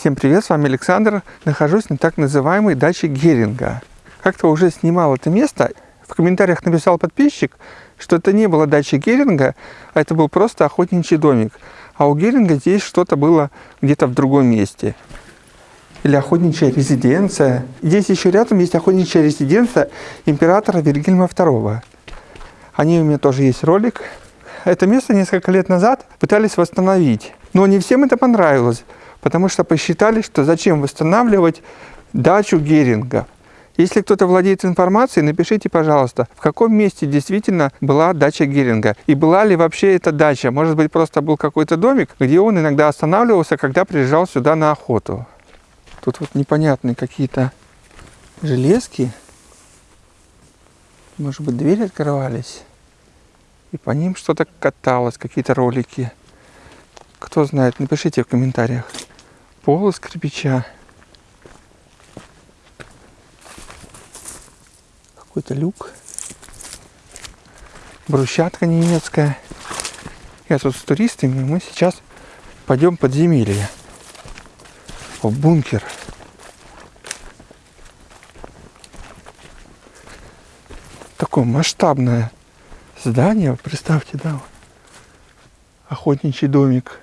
Всем привет, с вами Александр. Нахожусь на так называемой даче Геринга. Как-то уже снимал это место. В комментариях написал подписчик, что это не была дача Геринга, а это был просто охотничий домик. А у Геринга здесь что-то было где-то в другом месте. Или охотничья резиденция. Здесь еще рядом есть охотничья резиденция императора Вильгельма II. О ней у меня тоже есть ролик. Это место несколько лет назад пытались восстановить. Но не всем это понравилось потому что посчитали, что зачем восстанавливать дачу Геринга. Если кто-то владеет информацией, напишите, пожалуйста, в каком месте действительно была дача Геринга. И была ли вообще эта дача? Может быть, просто был какой-то домик, где он иногда останавливался, когда приезжал сюда на охоту. Тут вот непонятные какие-то железки. Может быть, двери открывались. И по ним что-то каталось, какие-то ролики. Кто знает, напишите в комментариях пол из кирпича. Какой-то люк. Брусчатка немецкая. Я тут с туристами, мы сейчас пойдем в подземелье. В бункер. Такое масштабное здание, представьте, да, охотничий домик.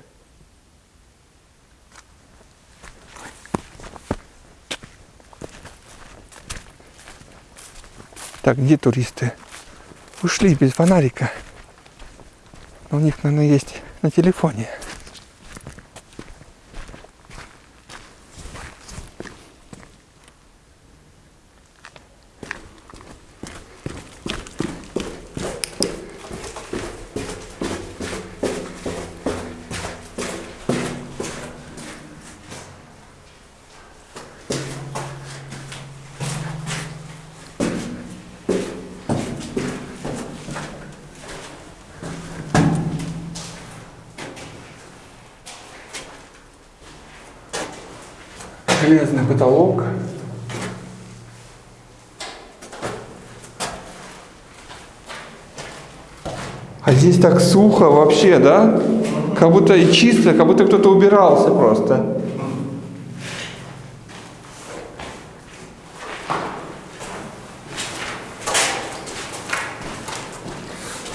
Так, где туристы? Ушли без фонарика. Но у них, наверное, есть на телефоне. Железный потолок. А здесь так сухо вообще, да? Как будто и чисто, как будто кто-то убирался просто.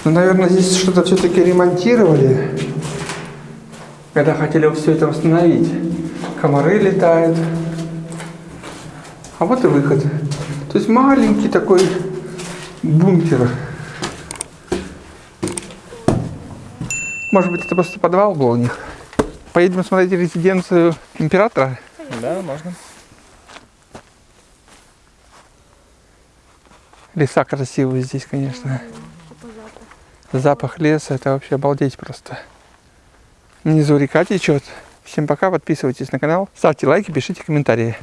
Ну, наверное, здесь что-то все-таки ремонтировали, когда хотели все это восстановить. Комары летают. А вот и выход. То есть маленький такой бункер. Может быть, это просто подвал был у них. Поедем смотреть резиденцию императора? Да, можно. Леса красивые здесь, конечно. Запах леса, это вообще обалдеть просто. Внизу река течет. Всем пока, подписывайтесь на канал, ставьте лайки, пишите комментарии.